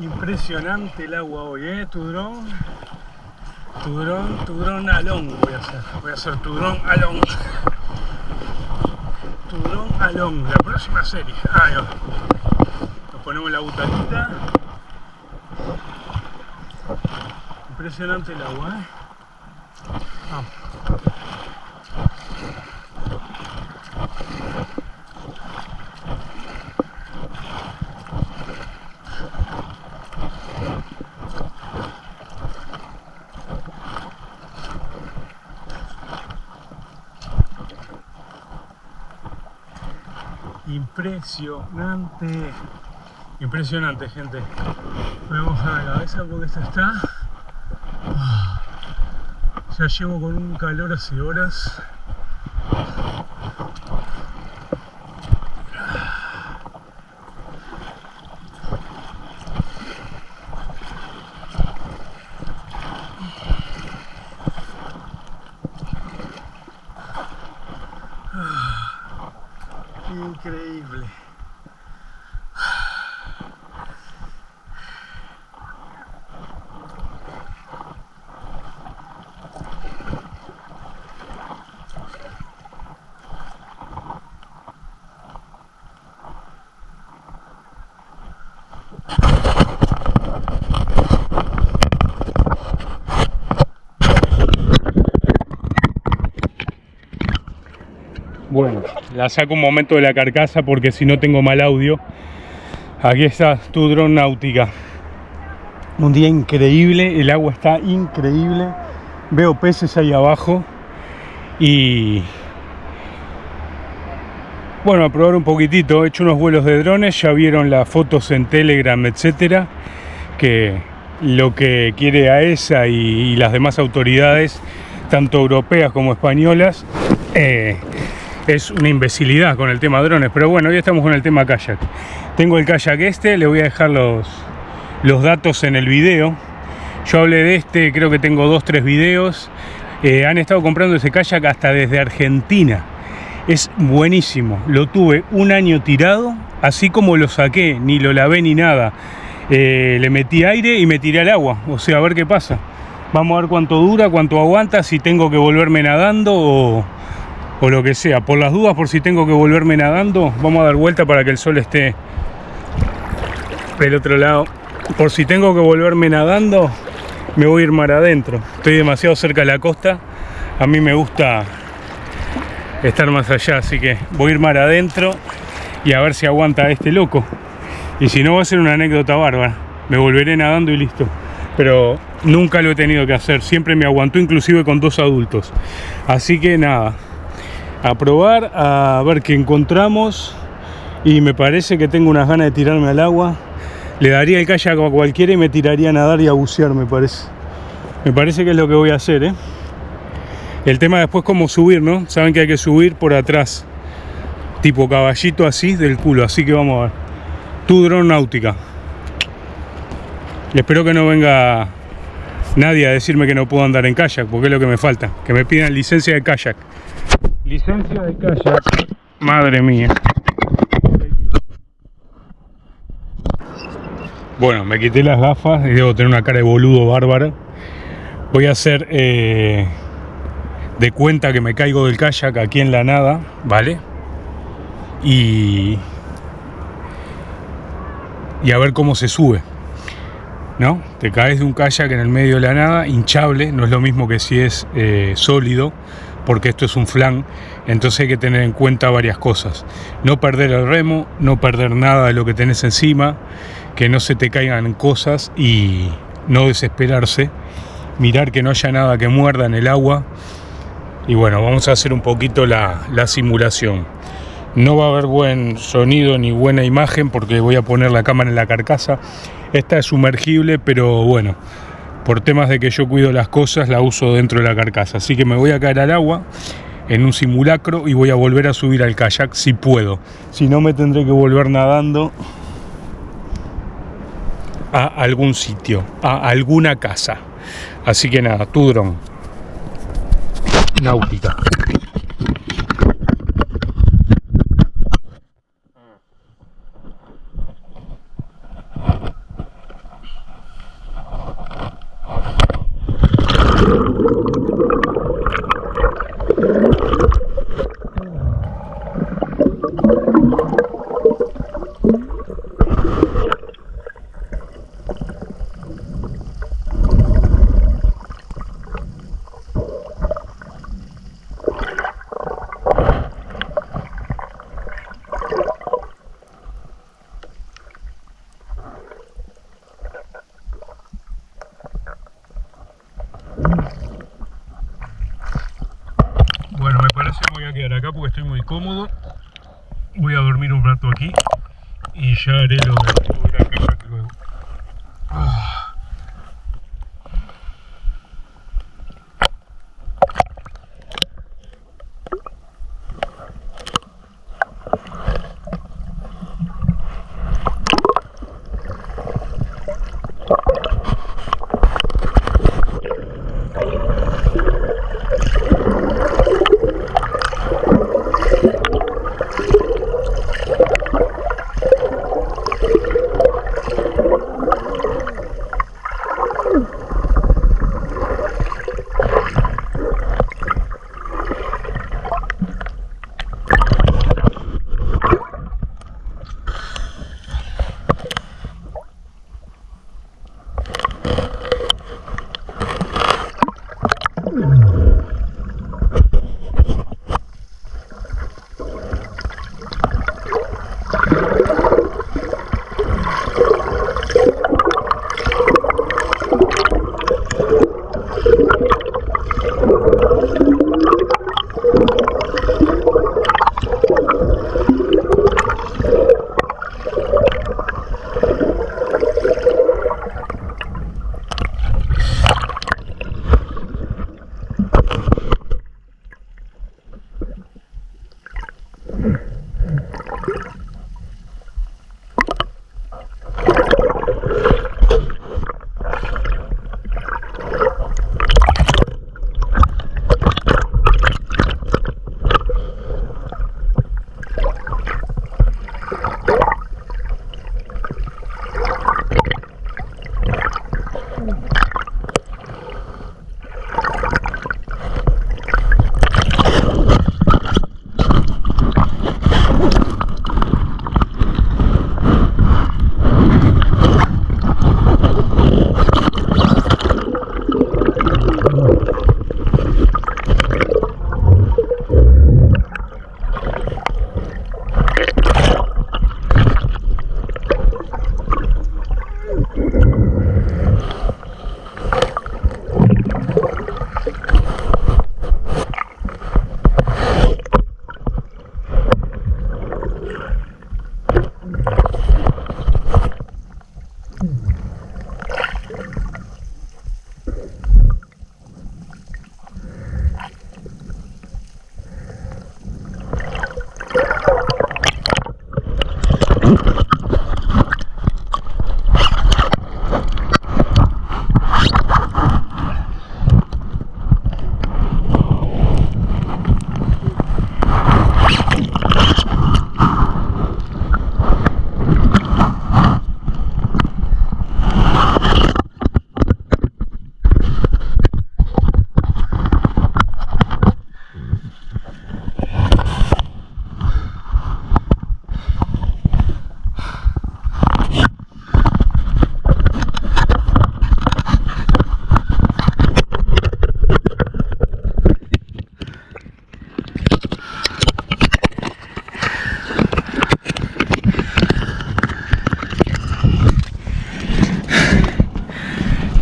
Impresionante el agua hoy, ¿eh? Tu dron. Tu dron, tu dron alón voy a hacer. Voy a hacer tu dron alón. Tu dron alón. La próxima serie. Nos ponemos la butaquita. Impresionante el agua, ¿eh? Impresionante. Impresionante, gente. Vamos a la cabeza porque esto está. Ah, ya llevo con un calor hace horas. Increíble. La saco un momento de la carcasa porque si no tengo mal audio. Aquí está tu dron náutica. Un día increíble, el agua está increíble. Veo peces ahí abajo. Y bueno, a probar un poquitito. He hecho unos vuelos de drones, ya vieron las fotos en Telegram, etcétera. Que lo que quiere AESA y, y las demás autoridades, tanto europeas como españolas, eh, es una imbecilidad con el tema drones, pero bueno, hoy estamos con el tema kayak. Tengo el kayak este, le voy a dejar los, los datos en el video. Yo hablé de este, creo que tengo dos, tres videos. Eh, han estado comprando ese kayak hasta desde Argentina. Es buenísimo. Lo tuve un año tirado, así como lo saqué, ni lo lavé ni nada. Eh, le metí aire y me tiré al agua. O sea, a ver qué pasa. Vamos a ver cuánto dura, cuánto aguanta, si tengo que volverme nadando o, o lo que sea. Por las dudas, por si tengo que volverme nadando, vamos a dar vuelta para que el sol esté del otro lado. Por si tengo que volverme nadando, me voy a ir mar adentro. Estoy demasiado cerca de la costa. A mí me gusta estar más allá, así que voy a ir mar adentro y a ver si aguanta este loco. Y si no, va a ser una anécdota bárbara. Me volveré nadando y listo. Pero nunca lo he tenido que hacer. Siempre me aguantó, inclusive con dos adultos. Así que nada, a probar, a ver qué encontramos. Y me parece que tengo unas ganas de tirarme al agua. Le daría el kayak a cualquiera y me tiraría a nadar y a bucear, me parece. Me parece que es lo que voy a hacer, ¿eh? El tema después cómo subir, ¿no? Saben que hay que subir por atrás. Tipo caballito así del culo. Así que vamos a ver. Tu dron náutica. Espero que no venga nadie a decirme que no puedo andar en kayak, porque es lo que me falta. Que me pidan licencia de kayak. Licencia de kayak. Madre mía. Bueno, me quité las gafas y debo tener una cara de boludo bárbara. Voy a hacer eh, de cuenta que me caigo del kayak aquí en la nada, ¿vale? Y, y a ver cómo se sube. ¿No? Te caes de un kayak en el medio de la nada, hinchable, no es lo mismo que si es eh, sólido, porque esto es un flan, entonces hay que tener en cuenta varias cosas. No perder el remo, no perder nada de lo que tenés encima, que no se te caigan cosas y no desesperarse, mirar que no haya nada que muerda en el agua y bueno, vamos a hacer un poquito la, la simulación. No va a haber buen sonido ni buena imagen porque voy a poner la cámara en la carcasa. Esta es sumergible, pero bueno, por temas de que yo cuido las cosas, la uso dentro de la carcasa. Así que me voy a caer al agua en un simulacro y voy a volver a subir al kayak si puedo. Si no, me tendré que volver nadando a algún sitio, a alguna casa. Así que nada, tu dron. Náutica.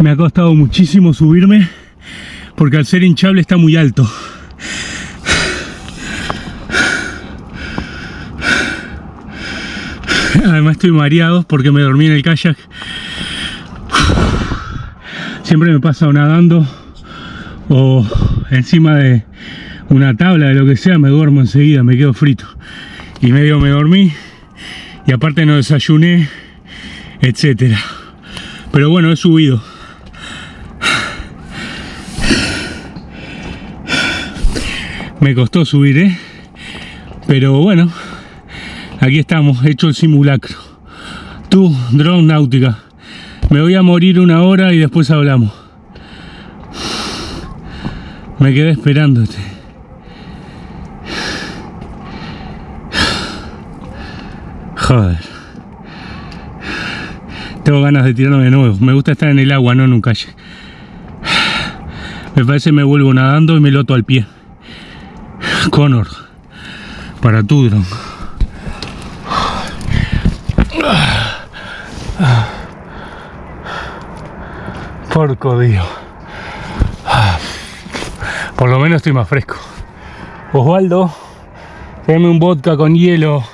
Me ha costado muchísimo subirme porque al ser hinchable está muy alto. Además estoy mareado porque me dormí en el kayak. Siempre me pasa nadando o encima de una tabla de lo que sea, me duermo enseguida, me quedo frito. Y medio me dormí y aparte no desayuné, etcétera. Pero bueno, he subido. Me costó subir, ¿eh? Pero bueno, aquí estamos, hecho el simulacro. Tú, drone náutica. Me voy a morir una hora y después hablamos. Me quedé esperándote. Joder. Tengo ganas de tirarme de nuevo. Me gusta estar en el agua, no en un calle. Me parece que me vuelvo nadando y me loto al pie. Connor. Para tu dron. Porco Dios. Por lo menos estoy más fresco. Osvaldo, dame un vodka con hielo